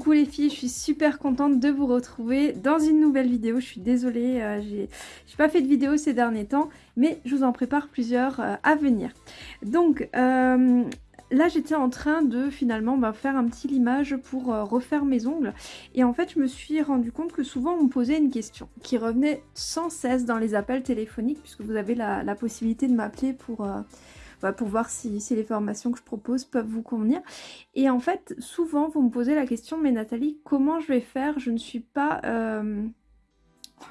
Coucou les filles, je suis super contente de vous retrouver dans une nouvelle vidéo. Je suis désolée, euh, j'ai pas fait de vidéo ces derniers temps, mais je vous en prépare plusieurs euh, à venir. Donc euh, là j'étais en train de finalement bah, faire un petit limage pour refaire mes ongles. Et en fait je me suis rendu compte que souvent on me posait une question qui revenait sans cesse dans les appels téléphoniques, puisque vous avez la, la possibilité de m'appeler pour pour voir si, les formations que je propose peuvent vous convenir. Et en fait, souvent, vous me posez la question, mais Nathalie, comment je vais faire? Je ne suis pas... Euh,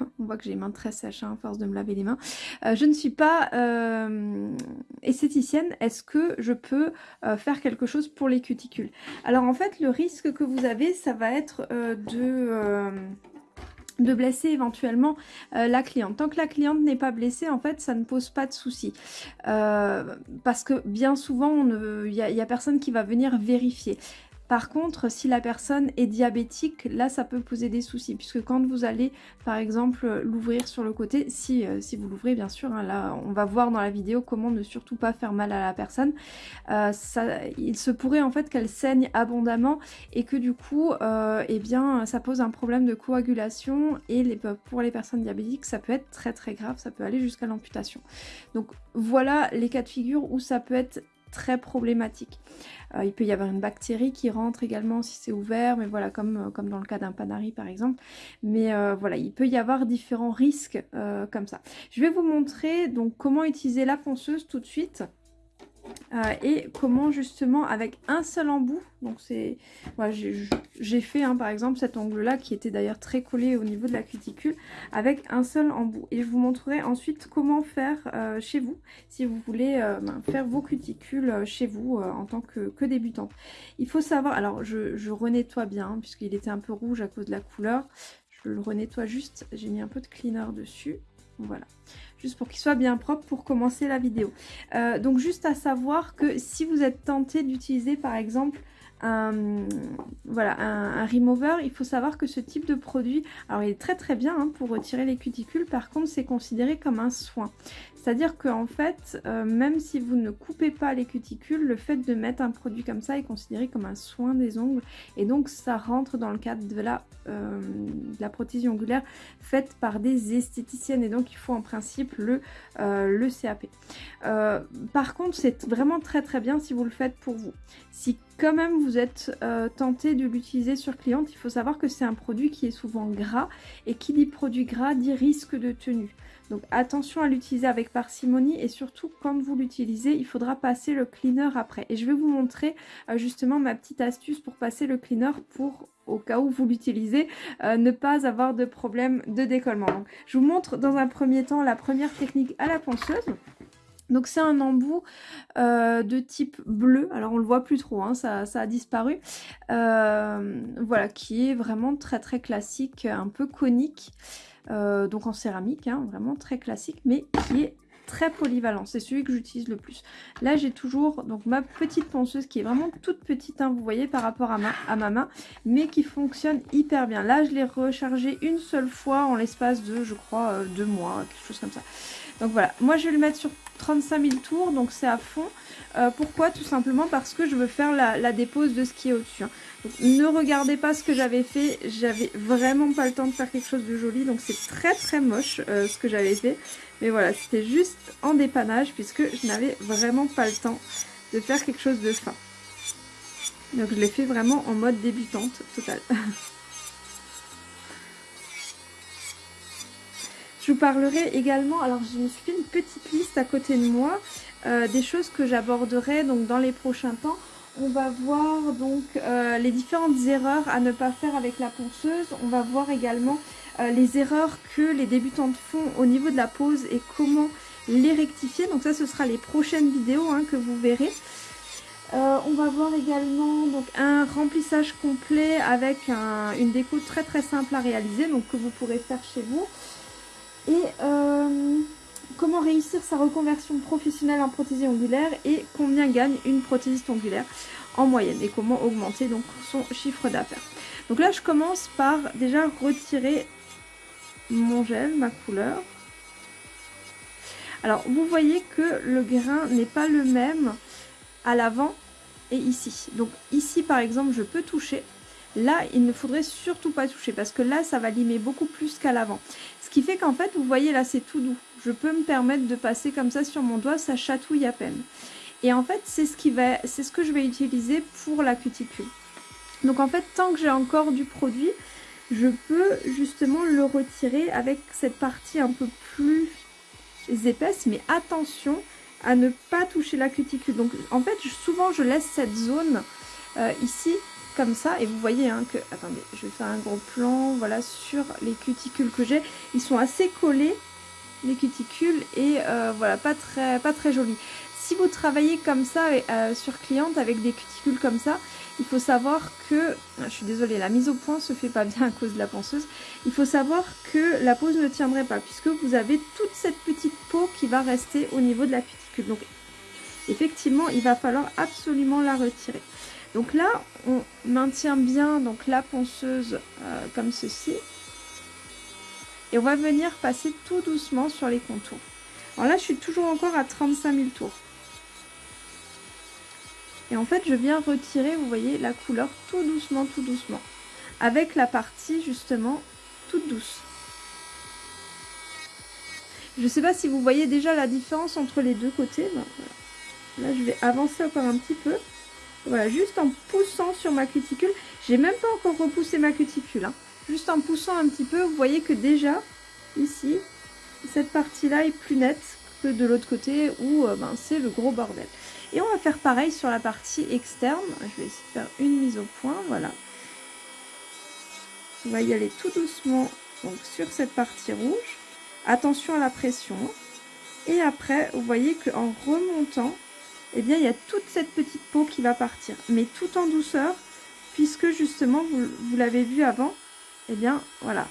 on voit que j'ai les mains très sèches hein, à force de me laver les mains. Euh, je ne suis pas euh, esthéticienne. Est-ce que je peux faire quelque chose pour les cuticules? Alors en fait, le risque que vous avez, ça va être de de blesser éventuellement euh, la cliente. Tant que la cliente n'est pas blessée, en fait, ça ne pose pas de souci. Euh, parce que bien souvent, il n'y a, a, personne qui va venir vérifier. Par contre, si la personne est diabétique, là, ça peut poser des soucis, puisque quand vous allez, par exemple, l'ouvrir sur le côté, si, euh, vous l'ouvrez, bien sûr, hein, là, on va voir dans la vidéo comment ne surtout pas faire mal à la personne, euh, il se pourrait en fait qu'elle saigne abondamment et que du coup, euh, eh bien, ça pose un problème de coagulation et pour les personnes diabétiques, ça peut être très très grave, ça peut aller jusqu'à l'amputation. Donc voilà les cas de figure où ça peut être très problématique. Euh, il peut y avoir une bactérie qui rentre également si c'est ouvert, mais voilà, comme, euh, dans le cas d'un panari par exemple. Mais euh, voilà, il peut y avoir différents risques comme ça. Je vais vous montrer donc comment utiliser la ponceuse tout de suite. Euh, et comment justement avec un seul embout, donc c'est, j'ai fait hein, par exemple cet ongle là qui était d'ailleurs très collé au niveau de la cuticule avec un seul embout. Et je vous montrerai ensuite comment faire euh, chez vous si vous voulez euh, ben, faire vos cuticules chez vous en tant que, que, débutante. Il faut savoir, alors je, je renettoie bien hein, puisqu'il était un peu rouge à cause de la couleur, je le renettoie juste, j'ai mis un peu de cleaner dessus, voilà juste pour qu'il soit bien propre pour commencer la vidéo. Euh, donc juste à savoir que si vous êtes tenté d'utiliser par exemple un, voilà, un, remover, il faut savoir que ce type de produit, alors il est très très bien hein, pour retirer les cuticules, par contre c'est considéré comme un soin. C'est-à-dire qu'en fait, euh, même si vous ne coupez pas les cuticules, le fait de mettre un produit comme ça est considéré comme un soin des ongles. Et donc ça rentre dans le cadre de la, euh, prothésie ongulaire faite par des esthéticiennes. Et donc il faut en principe le, euh, le CAP. par contre, c'est vraiment très très bien si vous le faites pour vous. Si quand même vous êtes tenté de l'utiliser sur cliente, il faut savoir que c'est un produit qui est souvent gras. Et qui dit produit gras dit risque de tenue. Donc attention à l'utiliser avec parcimonie et surtout quand vous l'utilisez, il faudra passer le cleaner après. Et je vais vous montrer euh, justement ma petite astuce pour passer le cleaner pour au cas où vous l'utilisez, euh, ne pas avoir de problème de décollement. Donc, je vous montre dans un premier temps la première technique à la ponceuse. Donc c'est un embout euh, de type bleu, alors on le voit plus trop, hein, ça, a disparu. voilà, qui est vraiment très très classique, un peu conique. Euh, donc en céramique, hein, vraiment très classique, mais qui est très polyvalent. C'est celui que j'utilise le plus. Là, j'ai toujours donc ma petite ponceuse qui est vraiment toute petite, hein, vous voyez, par rapport à ma, main, mais qui fonctionne hyper bien. Là, je l'ai rechargé une seule fois en l'espace de, je crois, euh, deux mois, quelque chose comme ça. Donc voilà, moi je vais le mettre sur 35 000 tours, donc c'est à fond. Euh, pourquoi? Tout simplement parce que je veux faire la, dépose de ce qui est au-dessus. Hein. Ne regardez pas ce que j'avais fait, j'avais vraiment pas le temps de faire quelque chose de joli, donc c'est très très moche euh, ce que j'avais fait. Mais voilà, c'était juste en dépannage puisque je n'avais vraiment pas le temps de faire quelque chose de fin. Donc je l'ai fait vraiment en mode débutante totale. Je vous parlerai également, alors je me suis fait une petite liste à côté de moi, euh, des choses que j'aborderai donc dans les prochains temps. On va voir donc euh, les différentes erreurs à ne pas faire avec la ponceuse. On va voir également euh, les erreurs que les débutantes font au niveau de la pose et comment les rectifier. Donc ça, ce sera les prochaines vidéos hein, que vous verrez. on va voir également donc un remplissage complet avec une déco très très simple à réaliser, donc que vous pourrez faire chez vous. Et comment réussir sa reconversion professionnelle en prothésie ongulaire et combien gagne une prothésiste ongulaire en moyenne et comment augmenter donc son chiffre d'affaires. Donc là je commence par déjà retirer mon gel, ma couleur. Alors vous voyez que le grain n'est pas le même à l'avant et ici. Donc ici par exemple je peux toucher Là, il ne faudrait surtout pas toucher parce que là, ça va limer beaucoup plus qu'à l'avant. Ce qui fait qu'en fait, vous voyez là, c'est tout doux. Je peux me permettre de passer comme ça sur mon doigt, ça chatouille à peine. Et en fait, c'est ce, ce que je vais utiliser pour la cuticule. Donc en fait, tant que j'ai encore du produit, je peux justement le retirer avec cette partie un peu plus épaisse. Mais attention à ne pas toucher la cuticule. Donc en fait, souvent je laisse cette zone euh, ici ça et vous voyez hein, que attendez je vais faire un gros plan voilà sur les cuticules que j'ai. Ils sont assez collés les cuticules et euh, voilà pas très pas très jolis. Si vous travaillez comme ça euh, sur cliente avec des cuticules comme ça il faut savoir que ah, je suis désolée la mise au point se fait pas bien à cause de la ponceuse. Il faut savoir que la pose ne tiendrait pas puisque vous avez toute cette petite peau qui va rester au niveau de la cuticule. Donc effectivement il va falloir absolument la retirer donc là, on maintient bien donc la ponceuse euh, comme ceci. Et on va venir passer tout doucement sur les contours. Alors là, je suis toujours encore à 35 000 tours. Et en fait, je viens retirer, vous voyez, la couleur tout doucement, tout doucement. Avec la partie, justement, toute douce. Je ne sais pas si vous voyez déjà la différence entre les deux côtés. Là, je vais avancer encore un petit peu. Voilà, juste en poussant sur ma cuticule. J'ai même pas encore repoussé ma cuticule. Hein. Juste en poussant un petit peu, vous voyez que déjà, ici, cette partie-là est plus nette que de l'autre côté où euh, ben, c'est le gros bordel. Et on va faire pareil sur la partie externe. Je vais essayer de faire une mise au point, voilà. On va y aller tout doucement donc, sur cette partie rouge. Attention à la pression. Et après, vous voyez qu'en remontant, eh bien il y a toute cette petite peau qui va partir. Mais tout en douceur, puisque justement, vous, l'avez vu avant, eh bien voilà.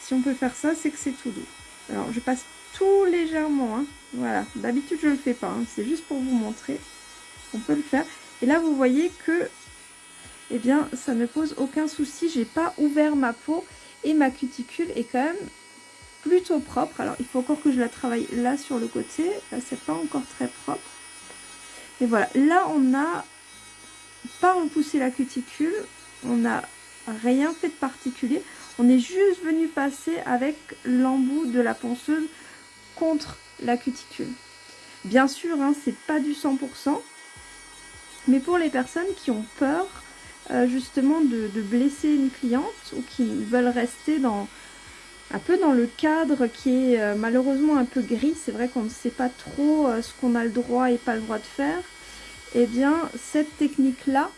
Si on peut faire ça, c'est que c'est tout doux. Alors je passe tout légèrement, hein. voilà. D'habitude je le fais pas, hein. c'est juste pour vous montrer. On peut le faire. Et là vous voyez que, eh bien ça ne pose aucun souci. J'ai pas ouvert ma peau et ma cuticule est quand même plutôt propre. Alors il faut encore que je la travaille là sur le côté. Là c'est pas encore très propre. Et voilà, là on n'a pas repoussé la cuticule, on n'a rien fait de particulier. On est juste venu passer avec l'embout de la ponceuse contre la cuticule. Bien sûr, hein, c'est pas du 100%, mais pour les personnes qui ont peur euh, justement de, blesser une cliente ou qui veulent rester dans un peu dans le cadre qui est euh, malheureusement un peu gris, c'est vrai qu'on ne sait pas trop euh, ce qu'on a le droit et pas le droit de faire, et eh bien cette technique là,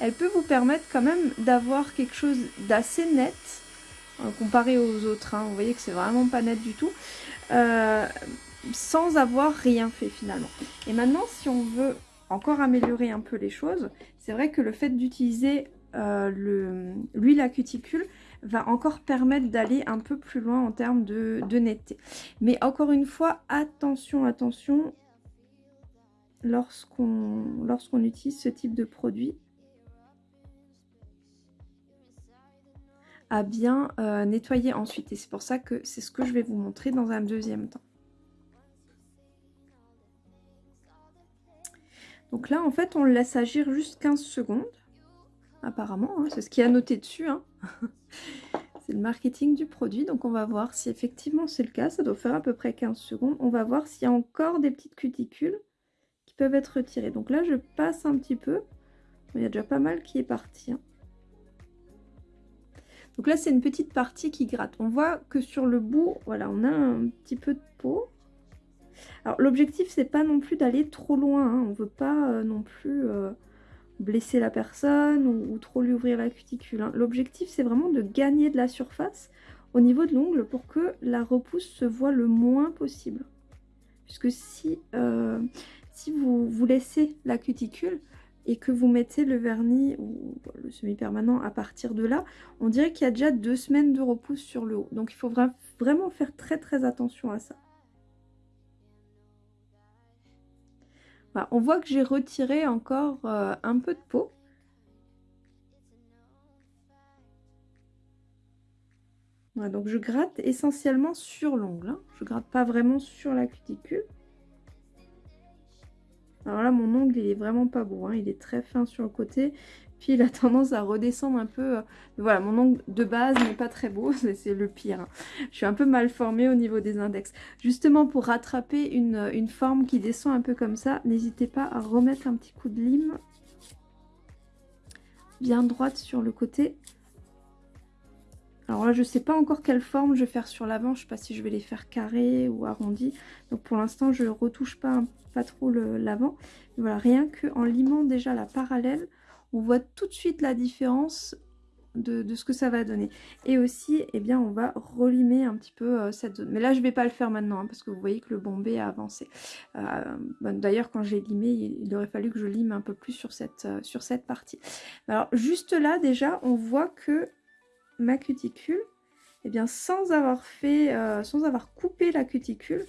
elle peut vous permettre quand même d'avoir quelque chose d'assez net, euh, comparé aux autres, hein. vous voyez que c'est vraiment pas net du tout, sans avoir rien fait finalement. Et maintenant si on veut encore améliorer un peu les choses, c'est vrai que le fait d'utiliser l'huile à cuticule, va encore permettre d'aller un peu plus loin en termes de, netteté. Mais encore une fois, attention, attention, lorsqu'on utilise ce type de produit, à bien euh, nettoyer ensuite. Et c'est pour ça que c'est ce que je vais vous montrer dans un deuxième temps. Donc là, en fait, on le laisse agir juste 15 secondes apparemment. Hein, c'est ce qui est noté dessus. Hein. c'est le marketing du produit. Donc on va voir si effectivement c'est le cas. Ça doit faire à peu près 15 secondes. On va voir s'il y a encore des petites cuticules qui peuvent être retirées. Donc là, je passe un petit peu. Il y a déjà pas mal qui est parti. Hein. Donc là, c'est une petite partie qui gratte. On voit que sur le bout, voilà, on a un petit peu de peau. Alors l'objectif, c'est pas non plus d'aller trop loin. On veut pas euh, non plus... Euh, blesser la personne ou, trop lui ouvrir la cuticule. Hein. L'objectif, c'est vraiment de gagner de la surface au niveau de l'ongle pour que la repousse se voit le moins possible. Puisque si, euh, si vous, vous laissez la cuticule et que vous mettez le vernis ou le semi-permanent à partir de là, on dirait qu'il y a déjà deux semaines de repousse sur le haut. Donc il faut vraiment faire très très attention à ça. On voit que j'ai retiré encore euh, un peu de peau. donc je gratte essentiellement sur l'ongle. Hein. Je gratte pas vraiment sur la cuticule. Alors là, mon ongle, il est vraiment pas beau. Hein. Il est très fin sur le côté. Puis il a tendance à redescendre un peu. Euh, voilà, mon ongle de base n'est pas très beau. C'est le pire. Hein. Je suis un peu mal formée au niveau des index. Justement, pour rattraper une, une forme qui descend un peu comme ça, n'hésitez pas à remettre un petit coup de lime bien droite sur le côté. Alors là, je ne sais pas encore quelle forme je vais faire sur l'avant. Je ne sais pas si je vais les faire carrés ou arrondis. Donc pour l'instant, je ne retouche pas, trop l'avant. Voilà, rien qu'en limant déjà la parallèle, on voit tout de suite la différence de, ce que ça va donner. Et aussi, eh bien, on va relimer un petit peu euh, cette zone. Mais là, je ne vais pas le faire maintenant, hein, parce que vous voyez que le bombé a avancé. Euh, D'ailleurs, quand j'ai limé, il, aurait fallu que je lime un peu plus sur cette, euh, sur cette partie. Alors, juste là, déjà, on voit que ma cuticule, eh bien, sans avoir fait, sans avoir coupé la cuticule,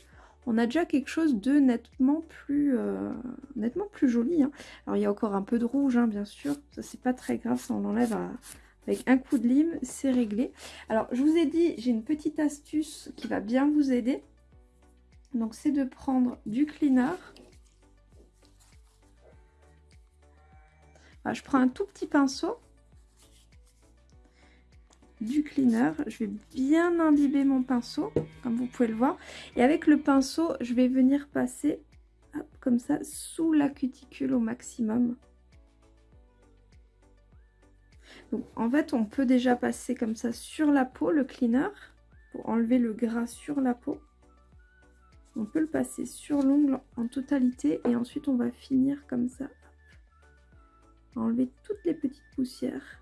on a déjà quelque chose de nettement plus, euh, nettement plus joli. Hein. Alors, il y a encore un peu de rouge, hein, bien sûr. Ça, c'est pas très grave, ça, on l'enlève avec un coup de lime, c'est réglé. Alors, je vous ai dit, j'ai une petite astuce qui va bien vous aider. Donc, c'est de prendre du cleaner. je prends un tout petit pinceau du cleaner. Je vais bien imbiber mon pinceau, comme vous pouvez le voir. Et avec le pinceau, je vais venir passer comme ça sous la cuticule au maximum. Donc en fait, on peut déjà passer comme ça sur la peau, le cleaner, pour enlever le gras sur la peau. On peut le passer sur l'ongle en totalité et ensuite on va finir comme ça. Enlever toutes les petites poussières.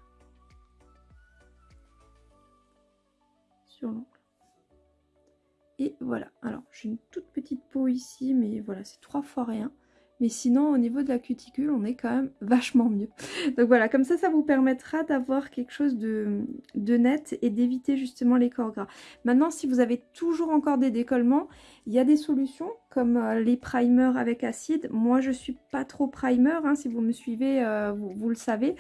Et voilà, alors j'ai une toute petite peau ici, mais voilà, c'est trois fois rien. Mais sinon, au niveau de la cuticule, on est quand même vachement mieux. Donc voilà, comme ça, ça vous permettra d'avoir quelque chose de, de net et d'éviter justement les corps gras. Maintenant, si vous avez toujours encore des décollements, il y a des solutions comme euh, les primers avec acide. Moi, je suis pas trop primer, hein, si vous me suivez, euh, vous, le savez.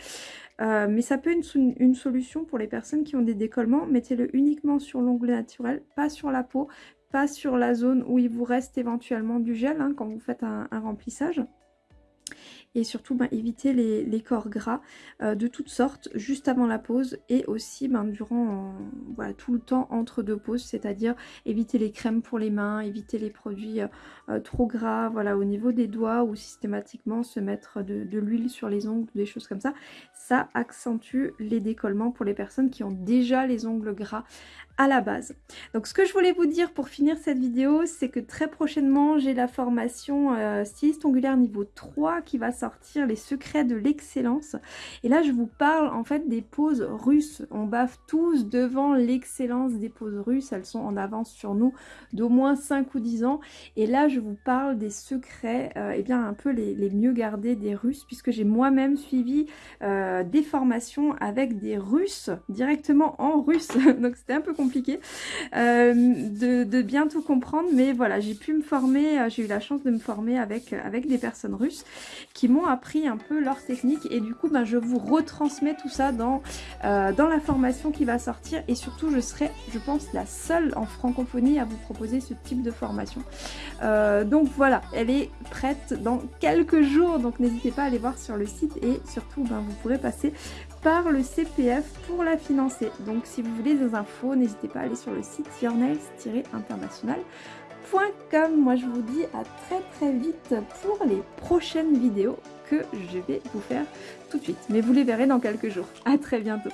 Euh, mais ça peut être une, solution pour les personnes qui ont des décollements. Mettez-le uniquement sur l'onglet naturel, pas sur la peau pas sur la zone où il vous reste éventuellement du gel hein, quand vous faites un remplissage et surtout ben, éviter les, corps gras euh, de toutes sortes juste avant la pause et aussi ben, durant voilà, tout le temps entre deux pauses, c'est-à-dire éviter les crèmes pour les mains, éviter les produits euh, euh, trop gras au niveau des doigts ou systématiquement se mettre de, l'huile sur les ongles, des choses comme ça. Ça accentue les décollements pour les personnes qui ont déjà les ongles gras à la base. Donc ce que je voulais vous dire pour finir cette vidéo, c'est que très prochainement j'ai la formation euh, styliste ongulaire niveau 3 qui va sortir les secrets de l'excellence. Et là je vous parle en fait des poses russes. On baffe tous devant l'excellence des poses russes, elles sont en avance sur nous d'au moins 5 ou 10 ans. Et là je vous parle des secrets, et euh, eh bien un peu les, mieux gardés des russes puisque j'ai moi-même suivi euh, des formations avec des russes directement en russe. Donc c'était un peu compliqué euh, de, bien tout comprendre, mais voilà, j'ai pu me former, j'ai eu la chance de me former avec, avec des personnes russes qui m'ont appris un peu leur technique. Et du coup, ben, je vous retransmets tout ça dans, dans la formation qui va sortir. Et surtout, je serai, je pense, la seule en francophonie à vous proposer ce type de formation. donc voilà, elle est prête dans quelques jours, donc n'hésitez pas à aller voir sur le site. Et surtout, ben, vous pourrez passer par le CPF pour la financer. Donc si vous voulez des infos, n'hésitez pas à aller sur le site yournails-international.com. Moi je vous dis à très très vite pour les prochaines vidéos que je vais vous faire tout de suite. Mais vous les verrez dans quelques jours. À très bientôt.